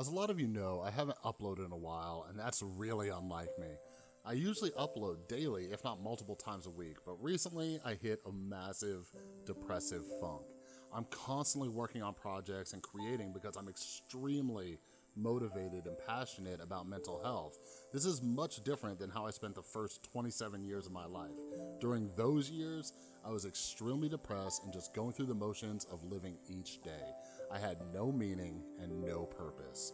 As a lot of you know, I haven't uploaded in a while, and that's really unlike me. I usually upload daily, if not multiple times a week, but recently I hit a massive depressive funk. I'm constantly working on projects and creating because I'm extremely motivated and passionate about mental health. This is much different than how I spent the first 27 years of my life. During those years, I was extremely depressed and just going through the motions of living each day. I had no meaning and no purpose.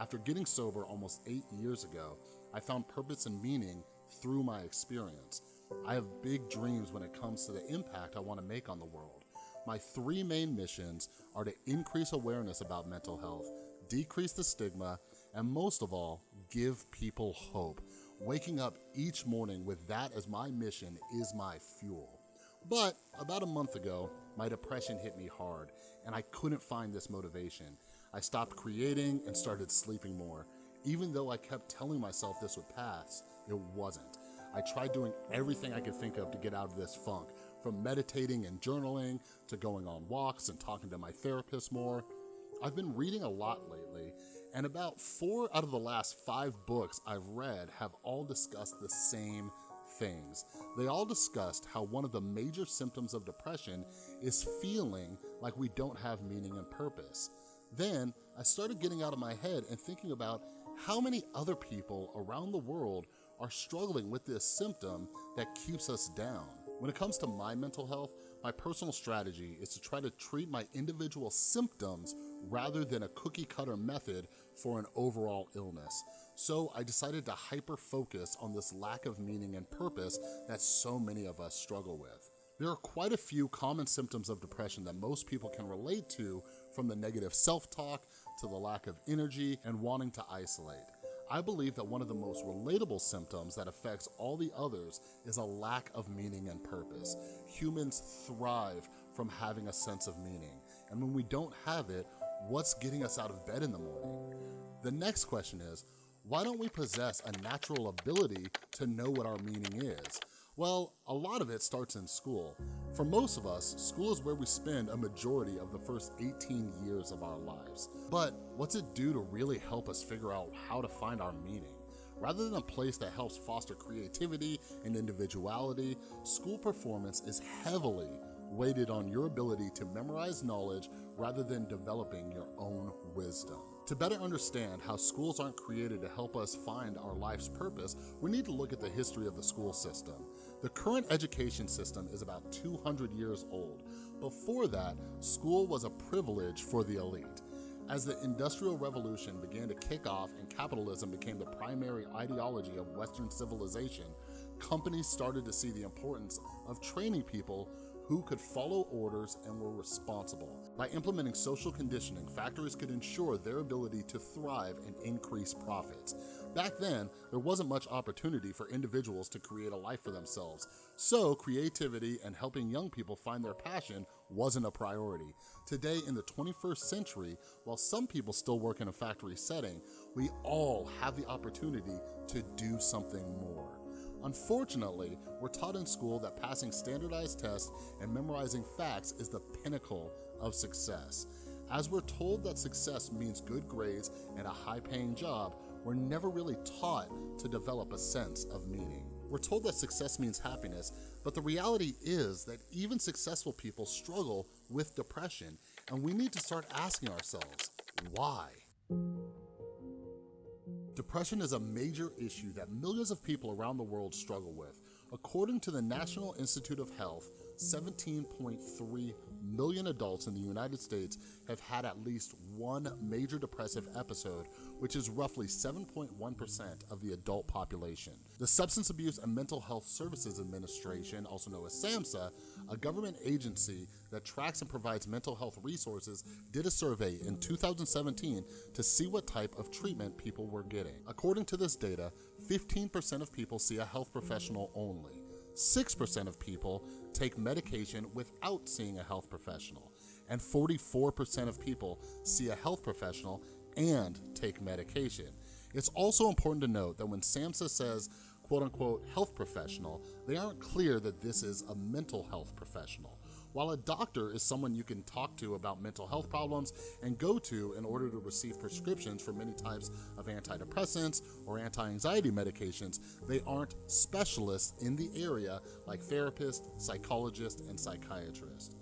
After getting sober almost eight years ago, I found purpose and meaning through my experience. I have big dreams when it comes to the impact I wanna make on the world. My three main missions are to increase awareness about mental health, decrease the stigma, and most of all, give people hope. Waking up each morning with that as my mission is my fuel. But about a month ago, my depression hit me hard and I couldn't find this motivation. I stopped creating and started sleeping more. Even though I kept telling myself this would pass, it wasn't. I tried doing everything I could think of to get out of this funk, from meditating and journaling to going on walks and talking to my therapist more. I've been reading a lot lately, and about four out of the last five books I've read have all discussed the same things. They all discussed how one of the major symptoms of depression is feeling like we don't have meaning and purpose. Then I started getting out of my head and thinking about how many other people around the world are struggling with this symptom that keeps us down. When it comes to my mental health, my personal strategy is to try to treat my individual symptoms rather than a cookie cutter method for an overall illness. So I decided to hyper focus on this lack of meaning and purpose that so many of us struggle with. There are quite a few common symptoms of depression that most people can relate to from the negative self-talk to the lack of energy and wanting to isolate. I believe that one of the most relatable symptoms that affects all the others is a lack of meaning and purpose. Humans thrive from having a sense of meaning. And when we don't have it, what's getting us out of bed in the morning? The next question is, why don't we possess a natural ability to know what our meaning is? Well, a lot of it starts in school. For most of us, school is where we spend a majority of the first 18 years of our lives. But what's it do to really help us figure out how to find our meaning? Rather than a place that helps foster creativity and individuality, school performance is heavily weighted on your ability to memorize knowledge rather than developing your own wisdom. To better understand how schools aren't created to help us find our life's purpose, we need to look at the history of the school system. The current education system is about 200 years old. Before that, school was a privilege for the elite. As the Industrial Revolution began to kick off and capitalism became the primary ideology of Western civilization, companies started to see the importance of training people who could follow orders and were responsible. By implementing social conditioning, factories could ensure their ability to thrive and increase profits. Back then, there wasn't much opportunity for individuals to create a life for themselves, so creativity and helping young people find their passion wasn't a priority. Today, in the 21st century, while some people still work in a factory setting, we all have the opportunity to do something more. Unfortunately, we're taught in school that passing standardized tests and memorizing facts is the pinnacle of success. As we're told that success means good grades and a high-paying job, we're never really taught to develop a sense of meaning. We're told that success means happiness, but the reality is that even successful people struggle with depression, and we need to start asking ourselves, why? Depression is a major issue that millions of people around the world struggle with. According to the National Institute of Health, 17.3 million adults in the United States have had at least one major depressive episode, which is roughly 7.1% of the adult population. The Substance Abuse and Mental Health Services Administration, also known as SAMHSA, a government agency that tracks and provides mental health resources, did a survey in 2017 to see what type of treatment people were getting. According to this data, 15% of people see a health professional only. 6% of people take medication without seeing a health professional, and 44% of people see a health professional and take medication. It's also important to note that when SAMHSA says quote unquote health professional, they aren't clear that this is a mental health professional. While a doctor is someone you can talk to about mental health problems and go to in order to receive prescriptions for many types of antidepressants or anti-anxiety medications, they aren't specialists in the area like therapists, psychologists, and psychiatrists.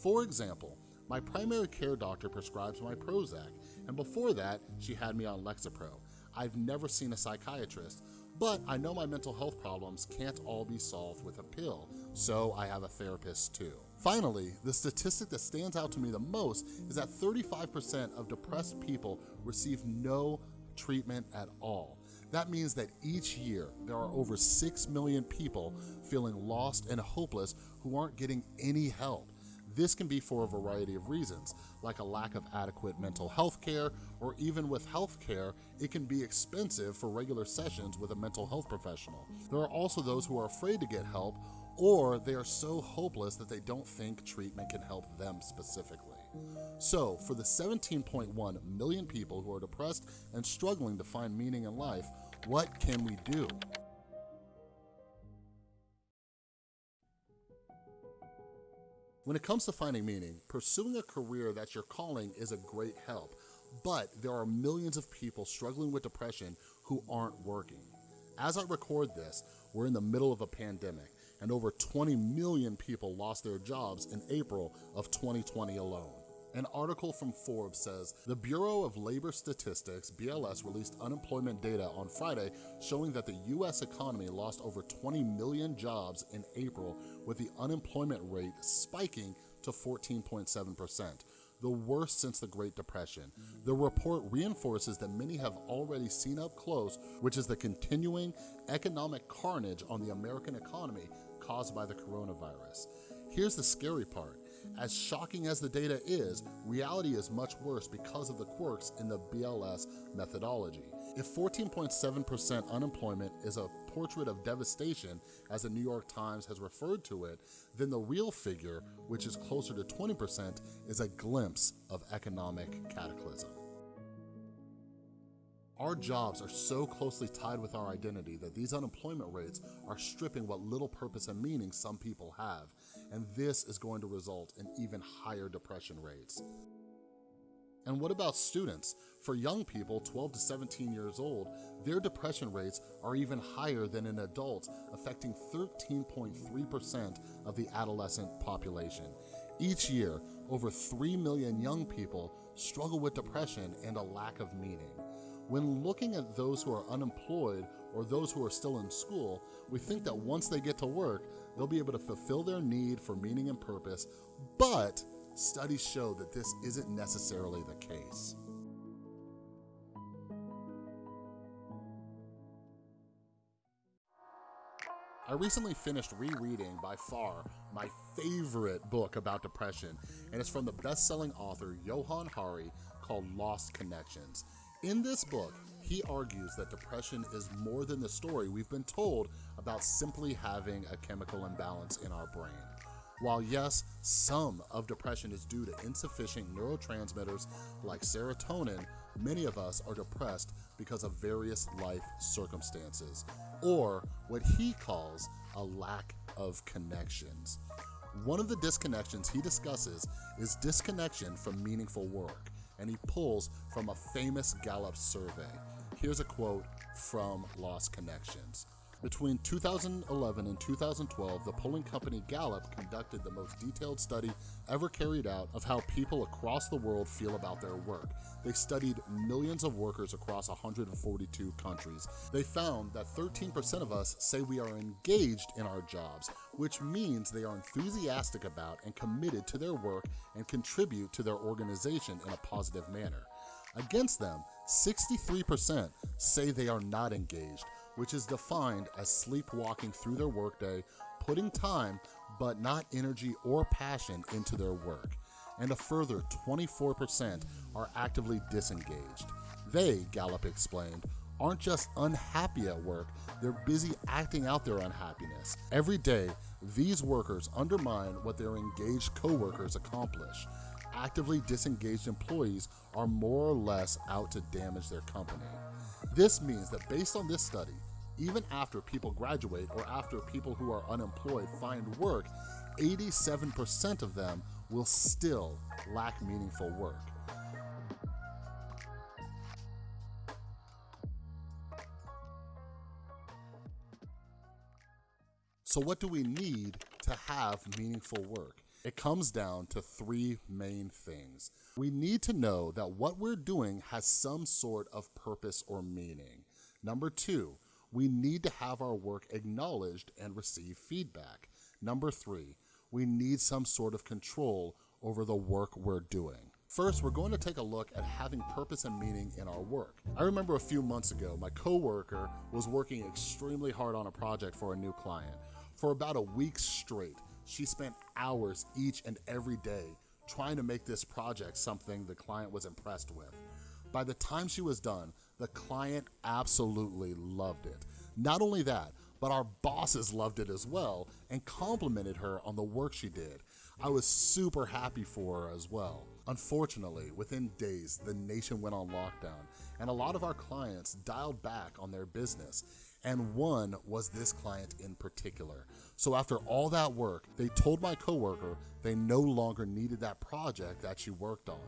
For example, my primary care doctor prescribes my Prozac, and before that, she had me on Lexapro. I've never seen a psychiatrist, but I know my mental health problems can't all be solved with a pill, so I have a therapist too. Finally, the statistic that stands out to me the most is that 35% of depressed people receive no treatment at all. That means that each year there are over 6 million people feeling lost and hopeless who aren't getting any help. This can be for a variety of reasons, like a lack of adequate mental health care, or even with health care, it can be expensive for regular sessions with a mental health professional. There are also those who are afraid to get help or they are so hopeless that they don't think treatment can help them specifically. So, for the 17.1 million people who are depressed and struggling to find meaning in life, what can we do? When it comes to finding meaning, pursuing a career that's your calling is a great help, but there are millions of people struggling with depression who aren't working. As I record this, we're in the middle of a pandemic, and over 20 million people lost their jobs in April of 2020 alone. An article from Forbes says, the Bureau of Labor Statistics, BLS, released unemployment data on Friday showing that the U.S. economy lost over 20 million jobs in April, with the unemployment rate spiking to 14.7%, the worst since the Great Depression. The report reinforces that many have already seen up close, which is the continuing economic carnage on the American economy caused by the coronavirus. Here's the scary part. As shocking as the data is, reality is much worse because of the quirks in the BLS methodology. If 14.7% unemployment is a portrait of devastation, as the New York Times has referred to it, then the real figure, which is closer to 20%, is a glimpse of economic cataclysm. Our jobs are so closely tied with our identity that these unemployment rates are stripping what little purpose and meaning some people have, and this is going to result in even higher depression rates. And what about students? For young people 12 to 17 years old, their depression rates are even higher than in adults, affecting 13.3% of the adolescent population. Each year, over 3 million young people struggle with depression and a lack of meaning. When looking at those who are unemployed or those who are still in school, we think that once they get to work, they'll be able to fulfill their need for meaning and purpose, but studies show that this isn't necessarily the case. I recently finished rereading, by far, my favorite book about depression, and it's from the best-selling author Johann Hari called Lost Connections. In this book, he argues that depression is more than the story we've been told about simply having a chemical imbalance in our brain. While yes, some of depression is due to insufficient neurotransmitters like serotonin, many of us are depressed because of various life circumstances, or what he calls a lack of connections. One of the disconnections he discusses is disconnection from meaningful work and he pulls from a famous Gallup survey. Here's a quote from Lost Connections. Between 2011 and 2012, the polling company Gallup conducted the most detailed study ever carried out of how people across the world feel about their work. They studied millions of workers across 142 countries. They found that 13% of us say we are engaged in our jobs, which means they are enthusiastic about and committed to their work and contribute to their organization in a positive manner. Against them, 63% say they are not engaged, which is defined as sleepwalking through their workday, putting time but not energy or passion into their work. And a further 24% are actively disengaged. They, Gallup explained, aren't just unhappy at work, they're busy acting out their unhappiness. Every day, these workers undermine what their engaged coworkers accomplish. Actively disengaged employees are more or less out to damage their company. This means that based on this study, even after people graduate or after people who are unemployed find work, 87% of them will still lack meaningful work. So what do we need to have meaningful work? It comes down to three main things. We need to know that what we're doing has some sort of purpose or meaning. Number two, we need to have our work acknowledged and receive feedback. Number three, we need some sort of control over the work we're doing. First, we're going to take a look at having purpose and meaning in our work. I remember a few months ago, my coworker was working extremely hard on a project for a new client. For about a week straight, she spent hours each and every day trying to make this project something the client was impressed with. By the time she was done, the client absolutely loved it. Not only that, but our bosses loved it as well and complimented her on the work she did. I was super happy for her as well. Unfortunately, within days, the nation went on lockdown and a lot of our clients dialed back on their business and one was this client in particular. So after all that work, they told my coworker they no longer needed that project that she worked on.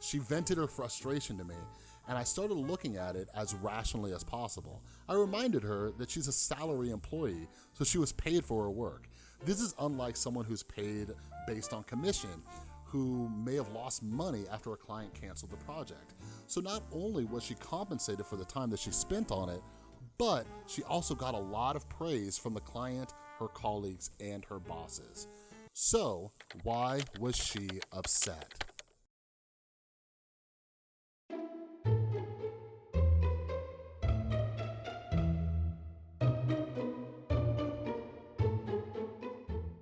She vented her frustration to me and I started looking at it as rationally as possible. I reminded her that she's a salary employee, so she was paid for her work. This is unlike someone who's paid based on commission, who may have lost money after a client canceled the project. So not only was she compensated for the time that she spent on it, but she also got a lot of praise from the client, her colleagues, and her bosses. So why was she upset?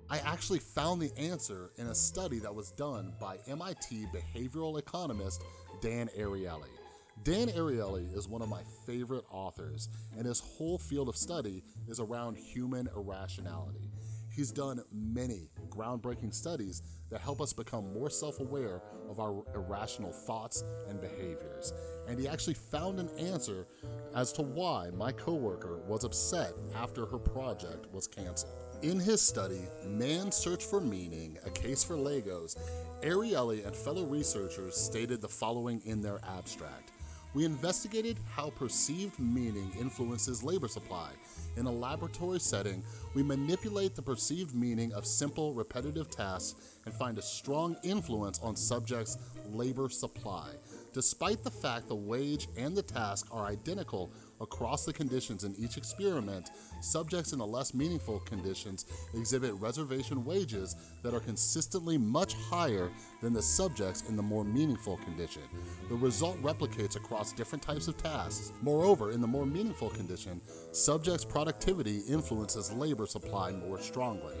I actually found the answer in a study that was done by MIT behavioral economist Dan Ariely. Dan Ariely is one of my favorite authors, and his whole field of study is around human irrationality. He's done many groundbreaking studies that help us become more self-aware of our irrational thoughts and behaviors. And he actually found an answer as to why my coworker was upset after her project was canceled. In his study, Man's Search for Meaning, A Case for Legos, Ariely and fellow researchers stated the following in their abstract. We investigated how perceived meaning influences labor supply. In a laboratory setting, we manipulate the perceived meaning of simple, repetitive tasks and find a strong influence on subjects' labor supply. Despite the fact the wage and the task are identical across the conditions in each experiment, subjects in the less meaningful conditions exhibit reservation wages that are consistently much higher than the subjects in the more meaningful condition. The result replicates across different types of tasks. Moreover, in the more meaningful condition, subjects' productivity influences labor supply more strongly.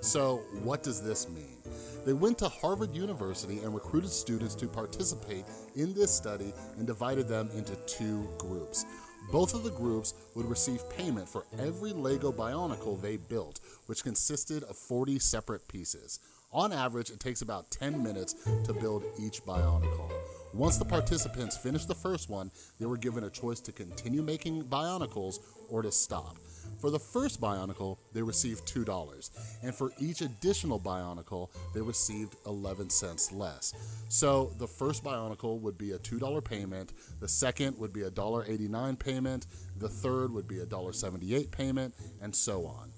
So what does this mean? They went to Harvard University and recruited students to participate in this study and divided them into two groups. Both of the groups would receive payment for every LEGO Bionicle they built, which consisted of 40 separate pieces. On average, it takes about 10 minutes to build each Bionicle. Once the participants finished the first one, they were given a choice to continue making Bionicles or to stop. For the first Bionicle, they received $2, and for each additional Bionicle, they received 11 cents less. So the first Bionicle would be a $2 payment, the second would be a $1.89 payment, the third would be a $1.78 payment, and so on.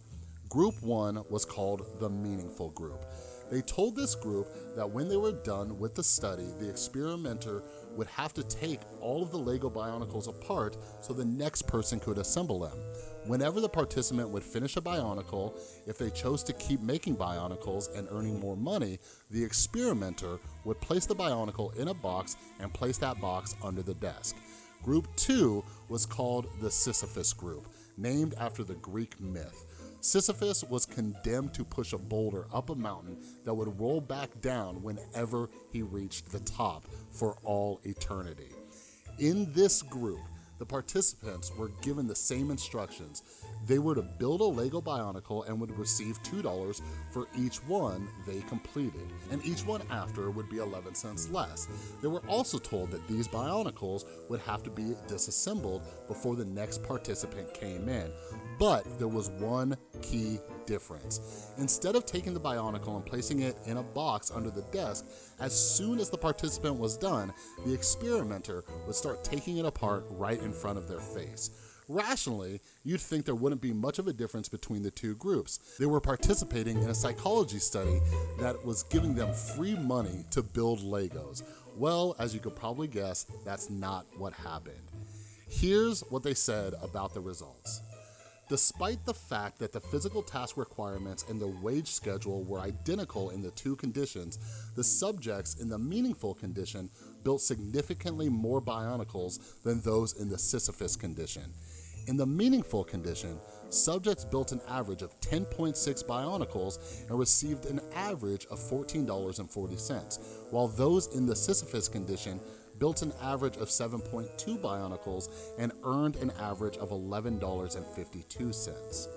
Group 1 was called the Meaningful Group. They told this group that when they were done with the study, the experimenter would have to take all of the LEGO Bionicles apart so the next person could assemble them. Whenever the participant would finish a Bionicle, if they chose to keep making Bionicles and earning more money, the experimenter would place the Bionicle in a box and place that box under the desk. Group 2 was called the Sisyphus Group, named after the Greek myth. Sisyphus was condemned to push a boulder up a mountain that would roll back down whenever he reached the top for all eternity. In this group, the participants were given the same instructions. They were to build a Lego Bionicle and would receive $2 for each one they completed, and each one after would be 11 cents less. They were also told that these Bionicles would have to be disassembled before the next participant came in. But there was one key difference. Instead of taking the Bionicle and placing it in a box under the desk, as soon as the participant was done, the experimenter would start taking it apart right in front of their face. Rationally, you'd think there wouldn't be much of a difference between the two groups. They were participating in a psychology study that was giving them free money to build Legos. Well, as you could probably guess, that's not what happened. Here's what they said about the results. Despite the fact that the physical task requirements and the wage schedule were identical in the two conditions, the subjects in the meaningful condition built significantly more bionicles than those in the Sisyphus condition. In the meaningful condition, subjects built an average of 10.6 bionicles and received an average of $14.40, while those in the Sisyphus condition built an average of 7.2 bionicles and earned an average of $11.52.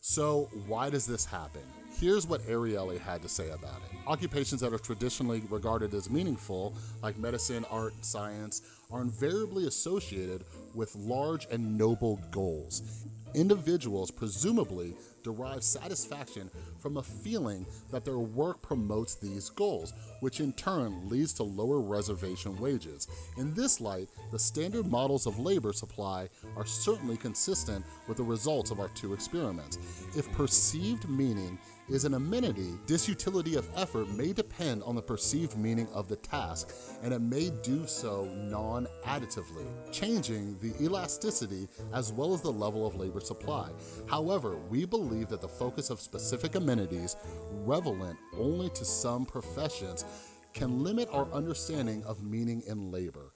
So why does this happen? Here's what Ariely had to say about it. Occupations that are traditionally regarded as meaningful, like medicine, art, science, are invariably associated with large and noble goals. Individuals presumably derive satisfaction from a feeling that their work promotes these goals, which in turn leads to lower reservation wages. In this light, the standard models of labor supply are certainly consistent with the results of our two experiments. If perceived meaning is an amenity, disutility of effort may depend on the perceived meaning of the task, and it may do so non-additively, changing the elasticity as well as the level of labor supply. However, we believe that the focus of specific amenities, relevant only to some professions, can limit our understanding of meaning in labor.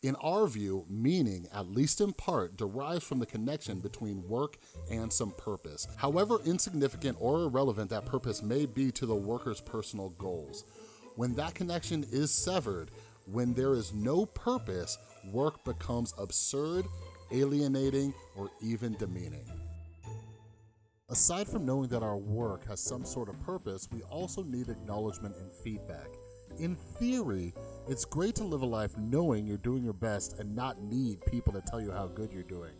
In our view, meaning, at least in part, derives from the connection between work and some purpose, however insignificant or irrelevant that purpose may be to the worker's personal goals. When that connection is severed, when there is no purpose, work becomes absurd, alienating, or even demeaning. Aside from knowing that our work has some sort of purpose, we also need acknowledgement and feedback. In theory, it's great to live a life knowing you're doing your best and not need people to tell you how good you're doing.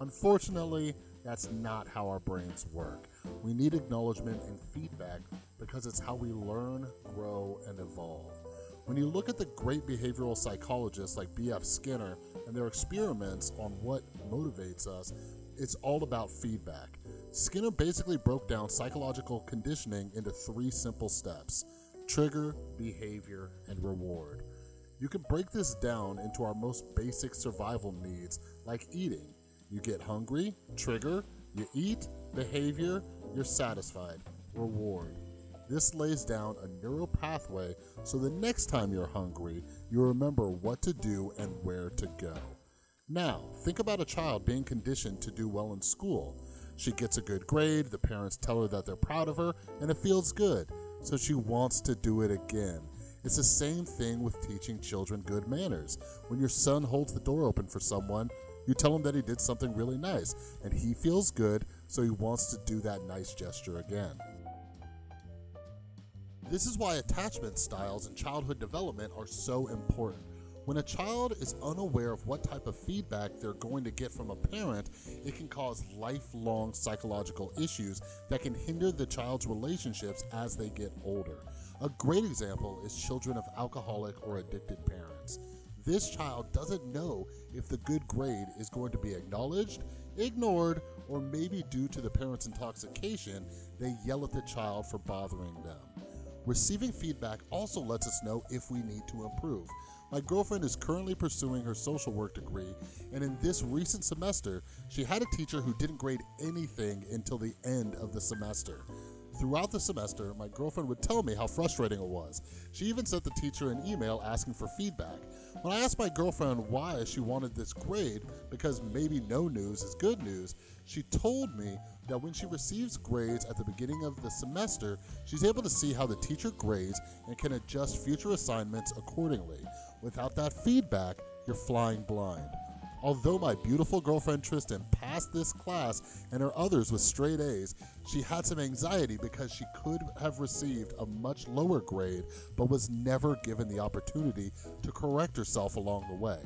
Unfortunately, that's not how our brains work. We need acknowledgement and feedback because it's how we learn, grow, and evolve. When you look at the great behavioral psychologists like B.F. Skinner and their experiments on what motivates us, it's all about feedback. Skinner basically broke down psychological conditioning into three simple steps trigger, behavior, and reward. You can break this down into our most basic survival needs, like eating. You get hungry, trigger, you eat, behavior, you're satisfied, reward. This lays down a neural pathway so the next time you're hungry, you remember what to do and where to go. Now, think about a child being conditioned to do well in school. She gets a good grade, the parents tell her that they're proud of her, and it feels good, so she wants to do it again. It's the same thing with teaching children good manners. When your son holds the door open for someone, you tell him that he did something really nice, and he feels good, so he wants to do that nice gesture again. This is why attachment styles and childhood development are so important. When a child is unaware of what type of feedback they're going to get from a parent, it can cause lifelong psychological issues that can hinder the child's relationships as they get older. A great example is children of alcoholic or addicted parents. This child doesn't know if the good grade is going to be acknowledged, ignored, or maybe due to the parent's intoxication, they yell at the child for bothering them. Receiving feedback also lets us know if we need to improve. My girlfriend is currently pursuing her social work degree, and in this recent semester, she had a teacher who didn't grade anything until the end of the semester. Throughout the semester, my girlfriend would tell me how frustrating it was. She even sent the teacher an email asking for feedback. When I asked my girlfriend why she wanted this grade, because maybe no news is good news, she told me that when she receives grades at the beginning of the semester, she's able to see how the teacher grades and can adjust future assignments accordingly. Without that feedback, you're flying blind. Although my beautiful girlfriend Tristan passed this class and her others with straight A's, she had some anxiety because she could have received a much lower grade but was never given the opportunity to correct herself along the way.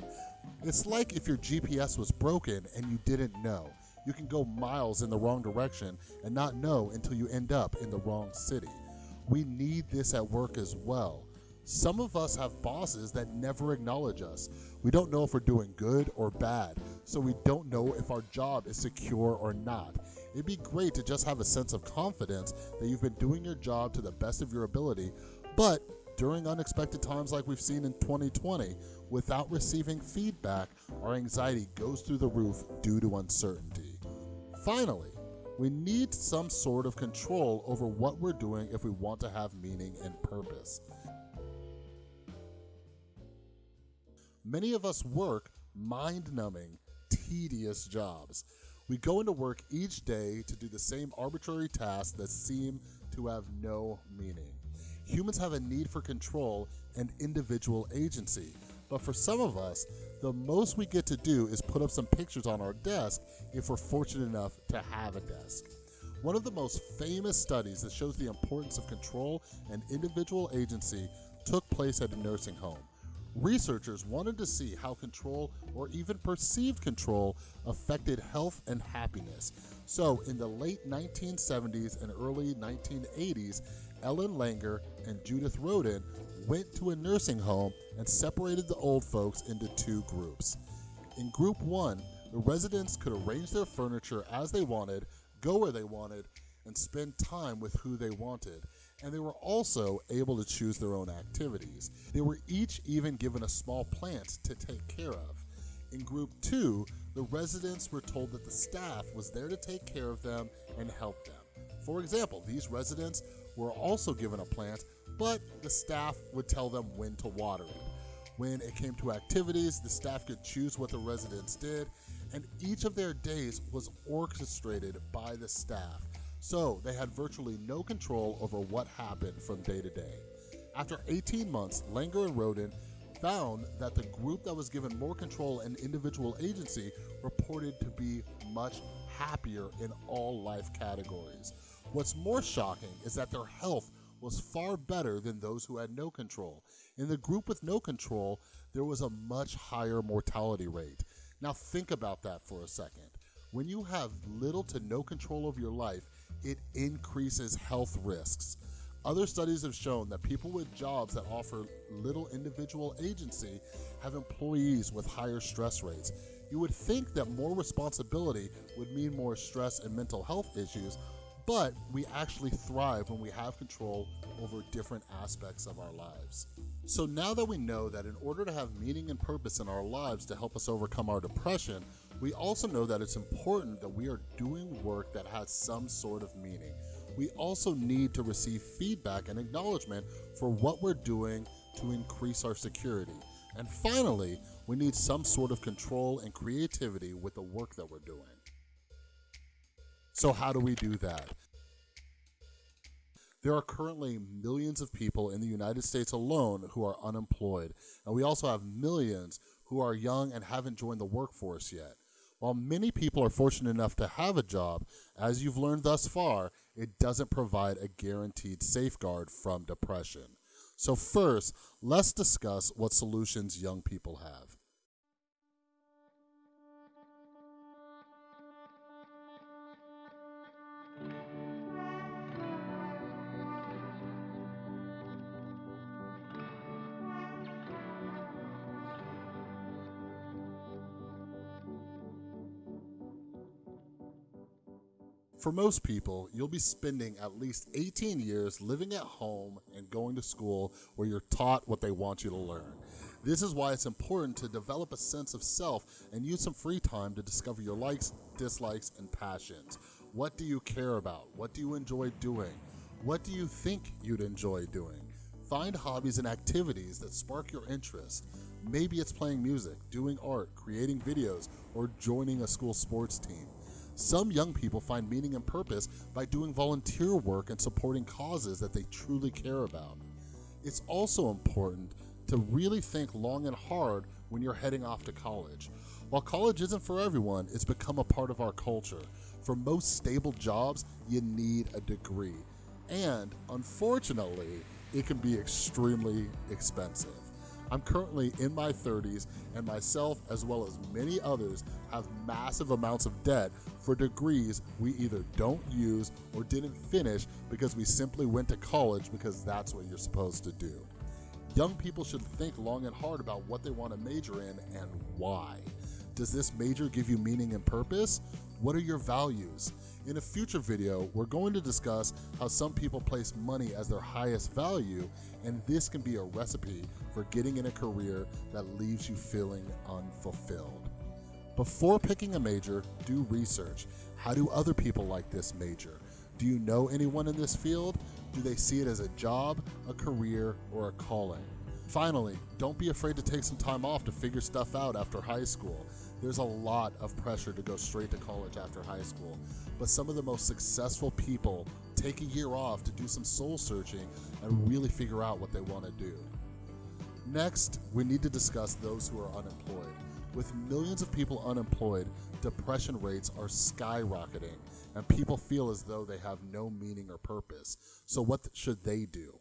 It's like if your GPS was broken and you didn't know. You can go miles in the wrong direction and not know until you end up in the wrong city. We need this at work as well. Some of us have bosses that never acknowledge us. We don't know if we're doing good or bad, so we don't know if our job is secure or not. It'd be great to just have a sense of confidence that you've been doing your job to the best of your ability, but during unexpected times like we've seen in 2020, without receiving feedback, our anxiety goes through the roof due to uncertainty. Finally, we need some sort of control over what we're doing if we want to have meaning and purpose. Many of us work mind-numbing, tedious jobs. We go into work each day to do the same arbitrary tasks that seem to have no meaning. Humans have a need for control and individual agency, but for some of us, the most we get to do is put up some pictures on our desk if we're fortunate enough to have a desk. One of the most famous studies that shows the importance of control and individual agency took place at a nursing home. Researchers wanted to see how control or even perceived control affected health and happiness. So in the late 1970s and early 1980s, Ellen Langer and Judith Rodin went to a nursing home and separated the old folks into two groups. In group one, the residents could arrange their furniture as they wanted, go where they wanted, and spend time with who they wanted and they were also able to choose their own activities. They were each even given a small plant to take care of. In group two, the residents were told that the staff was there to take care of them and help them. For example, these residents were also given a plant, but the staff would tell them when to water it. When it came to activities, the staff could choose what the residents did, and each of their days was orchestrated by the staff so they had virtually no control over what happened from day to day. After 18 months, Langer and Rodin found that the group that was given more control and individual agency reported to be much happier in all life categories. What's more shocking is that their health was far better than those who had no control. In the group with no control, there was a much higher mortality rate. Now think about that for a second. When you have little to no control over your life, it increases health risks. Other studies have shown that people with jobs that offer little individual agency have employees with higher stress rates. You would think that more responsibility would mean more stress and mental health issues, but we actually thrive when we have control over different aspects of our lives. So now that we know that in order to have meaning and purpose in our lives to help us overcome our depression, we also know that it's important that we are doing work that has some sort of meaning. We also need to receive feedback and acknowledgement for what we're doing to increase our security. And finally, we need some sort of control and creativity with the work that we're doing. So how do we do that? There are currently millions of people in the United States alone who are unemployed, and we also have millions who are young and haven't joined the workforce yet. While many people are fortunate enough to have a job, as you've learned thus far, it doesn't provide a guaranteed safeguard from depression. So first, let's discuss what solutions young people have. For most people, you'll be spending at least 18 years living at home and going to school where you're taught what they want you to learn. This is why it's important to develop a sense of self and use some free time to discover your likes, dislikes, and passions. What do you care about? What do you enjoy doing? What do you think you'd enjoy doing? Find hobbies and activities that spark your interest. Maybe it's playing music, doing art, creating videos, or joining a school sports team. Some young people find meaning and purpose by doing volunteer work and supporting causes that they truly care about. It's also important to really think long and hard when you're heading off to college. While college isn't for everyone, it's become a part of our culture. For most stable jobs, you need a degree. And unfortunately, it can be extremely expensive. I'm currently in my 30s, and myself, as well as many others, have massive amounts of debt for degrees we either don't use or didn't finish because we simply went to college because that's what you're supposed to do. Young people should think long and hard about what they want to major in and why. Does this major give you meaning and purpose? What are your values? In a future video, we're going to discuss how some people place money as their highest value, and this can be a recipe for getting in a career that leaves you feeling unfulfilled. Before picking a major, do research. How do other people like this major? Do you know anyone in this field? Do they see it as a job, a career, or a calling? Finally, don't be afraid to take some time off to figure stuff out after high school. There's a lot of pressure to go straight to college after high school, but some of the most successful people take a year off to do some soul searching and really figure out what they want to do. Next, we need to discuss those who are unemployed. With millions of people unemployed, depression rates are skyrocketing, and people feel as though they have no meaning or purpose. So, what should they do?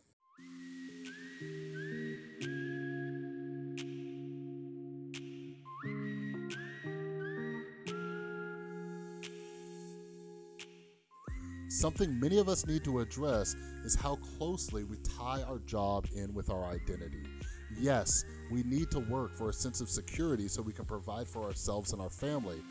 Something many of us need to address is how closely we tie our job in with our identity. Yes, we need to work for a sense of security so we can provide for ourselves and our family,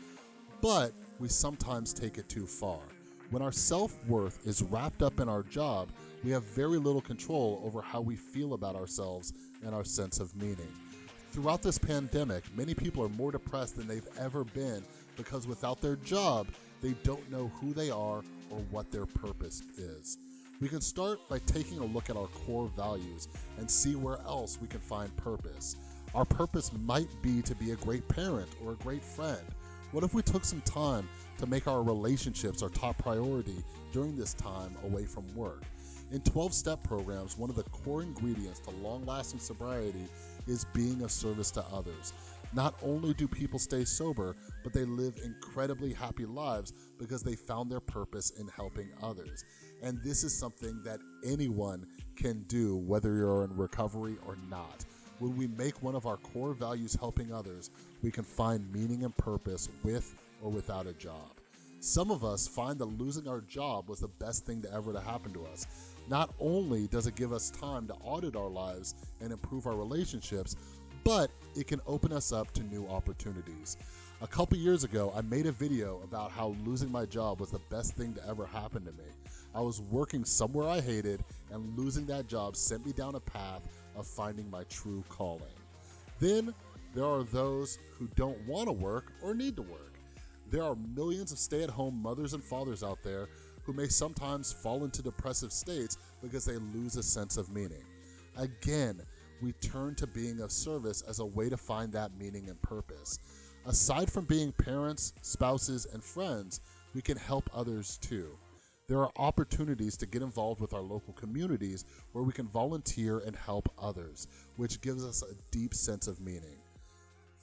but we sometimes take it too far. When our self-worth is wrapped up in our job, we have very little control over how we feel about ourselves and our sense of meaning. Throughout this pandemic, many people are more depressed than they've ever been because without their job, they don't know who they are or what their purpose is. We can start by taking a look at our core values and see where else we can find purpose. Our purpose might be to be a great parent or a great friend. What if we took some time to make our relationships our top priority during this time away from work? In 12 step programs, one of the core ingredients to long lasting sobriety is being of service to others. Not only do people stay sober, but they live incredibly happy lives because they found their purpose in helping others. And this is something that anyone can do, whether you're in recovery or not. When we make one of our core values helping others, we can find meaning and purpose with or without a job. Some of us find that losing our job was the best thing to ever to happen to us. Not only does it give us time to audit our lives and improve our relationships, but it can open us up to new opportunities. A couple years ago, I made a video about how losing my job was the best thing to ever happen to me. I was working somewhere I hated, and losing that job sent me down a path of finding my true calling. Then there are those who don't want to work or need to work. There are millions of stay at home mothers and fathers out there who may sometimes fall into depressive states because they lose a sense of meaning. Again, we turn to being of service as a way to find that meaning and purpose. Aside from being parents, spouses, and friends, we can help others too. There are opportunities to get involved with our local communities where we can volunteer and help others, which gives us a deep sense of meaning.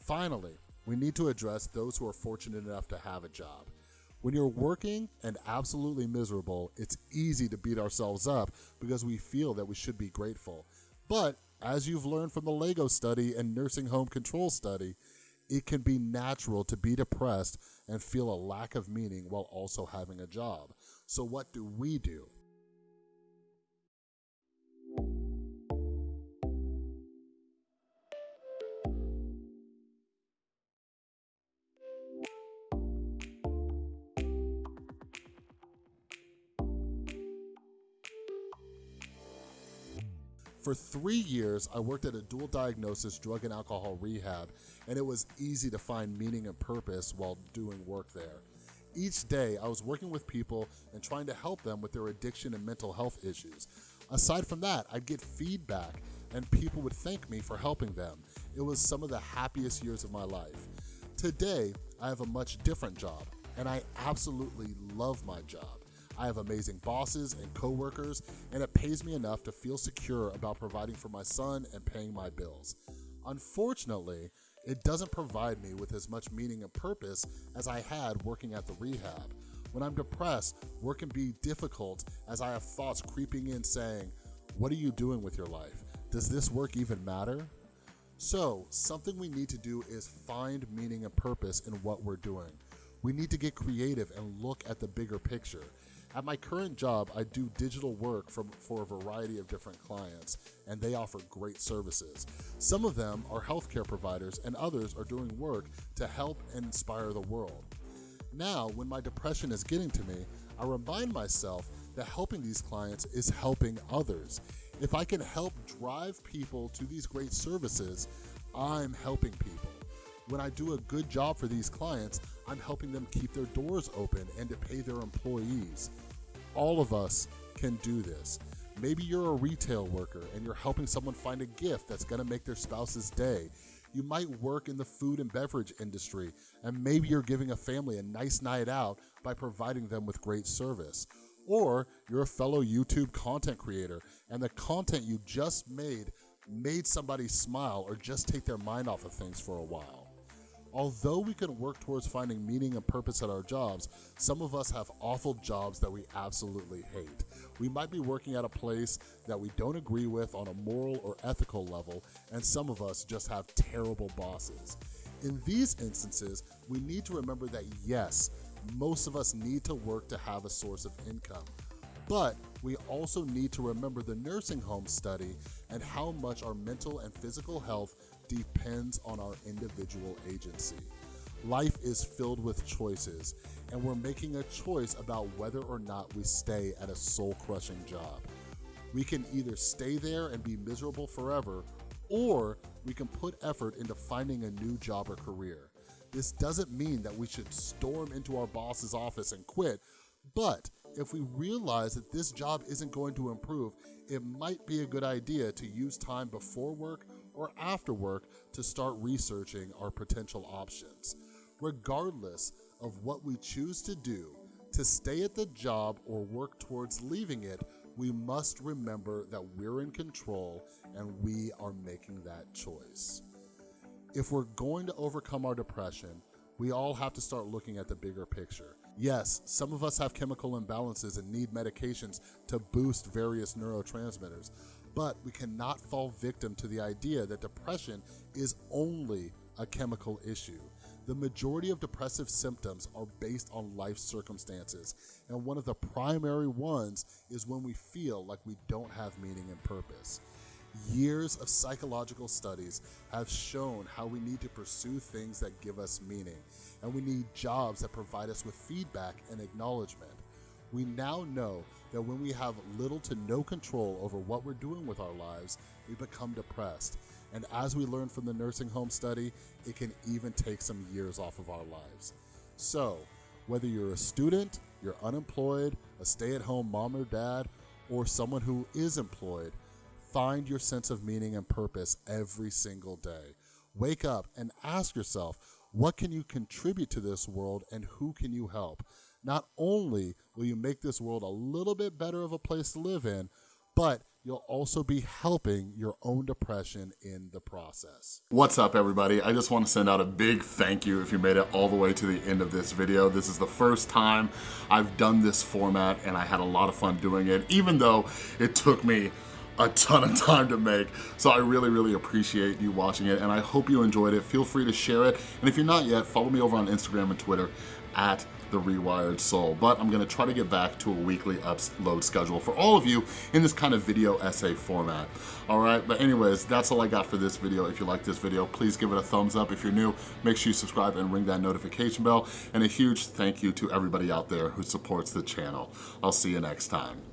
Finally, we need to address those who are fortunate enough to have a job. When you're working and absolutely miserable, it's easy to beat ourselves up because we feel that we should be grateful. But as you've learned from the LEGO study and nursing home control study, it can be natural to be depressed and feel a lack of meaning while also having a job. So what do we do? For three years, I worked at a dual diagnosis drug and alcohol rehab, and it was easy to find meaning and purpose while doing work there. Each day, I was working with people and trying to help them with their addiction and mental health issues. Aside from that, I'd get feedback and people would thank me for helping them. It was some of the happiest years of my life. Today, I have a much different job, and I absolutely love my job. I have amazing bosses and coworkers, and it pays me enough to feel secure about providing for my son and paying my bills. Unfortunately, it doesn't provide me with as much meaning and purpose as I had working at the rehab. When I'm depressed, work can be difficult as I have thoughts creeping in saying, what are you doing with your life? Does this work even matter? So something we need to do is find meaning and purpose in what we're doing. We need to get creative and look at the bigger picture. At my current job, I do digital work for, for a variety of different clients, and they offer great services. Some of them are healthcare providers, and others are doing work to help and inspire the world. Now, when my depression is getting to me, I remind myself that helping these clients is helping others. If I can help drive people to these great services, I'm helping people. When I do a good job for these clients, I'm helping them keep their doors open and to pay their employees. All of us can do this. Maybe you're a retail worker and you're helping someone find a gift that's gonna make their spouse's day. You might work in the food and beverage industry, and maybe you're giving a family a nice night out by providing them with great service. Or you're a fellow YouTube content creator and the content you just made made somebody smile or just take their mind off of things for a while. Although we can work towards finding meaning and purpose at our jobs, some of us have awful jobs that we absolutely hate. We might be working at a place that we don't agree with on a moral or ethical level, and some of us just have terrible bosses. In these instances, we need to remember that yes, most of us need to work to have a source of income. But we also need to remember the nursing home study and how much our mental and physical health depends on our individual agency. Life is filled with choices, and we're making a choice about whether or not we stay at a soul-crushing job. We can either stay there and be miserable forever, or we can put effort into finding a new job or career. This doesn't mean that we should storm into our boss's office and quit, but if we realize that this job isn't going to improve, it might be a good idea to use time before work or after work to start researching our potential options. Regardless of what we choose to do, to stay at the job or work towards leaving it, we must remember that we're in control and we are making that choice. If we're going to overcome our depression, we all have to start looking at the bigger picture. Yes, some of us have chemical imbalances and need medications to boost various neurotransmitters, but we cannot fall victim to the idea that depression is only a chemical issue. The majority of depressive symptoms are based on life circumstances, and one of the primary ones is when we feel like we don't have meaning and purpose. Years of psychological studies have shown how we need to pursue things that give us meaning, and we need jobs that provide us with feedback and acknowledgement. We now know that when we have little to no control over what we're doing with our lives, we become depressed. And as we learned from the nursing home study, it can even take some years off of our lives. So, whether you're a student, you're unemployed, a stay-at-home mom or dad, or someone who is employed, Find your sense of meaning and purpose every single day. Wake up and ask yourself, what can you contribute to this world and who can you help? Not only will you make this world a little bit better of a place to live in, but you'll also be helping your own depression in the process. What's up everybody? I just want to send out a big thank you if you made it all the way to the end of this video. This is the first time I've done this format and I had a lot of fun doing it, even though it took me a ton of time to make. So I really, really appreciate you watching it and I hope you enjoyed it. Feel free to share it. And if you're not yet, follow me over on Instagram and Twitter at the Rewired Soul. But I'm gonna try to get back to a weekly upload schedule for all of you in this kind of video essay format. All right, but anyways, that's all I got for this video. If you like this video, please give it a thumbs up. If you're new, make sure you subscribe and ring that notification bell. And a huge thank you to everybody out there who supports the channel. I'll see you next time.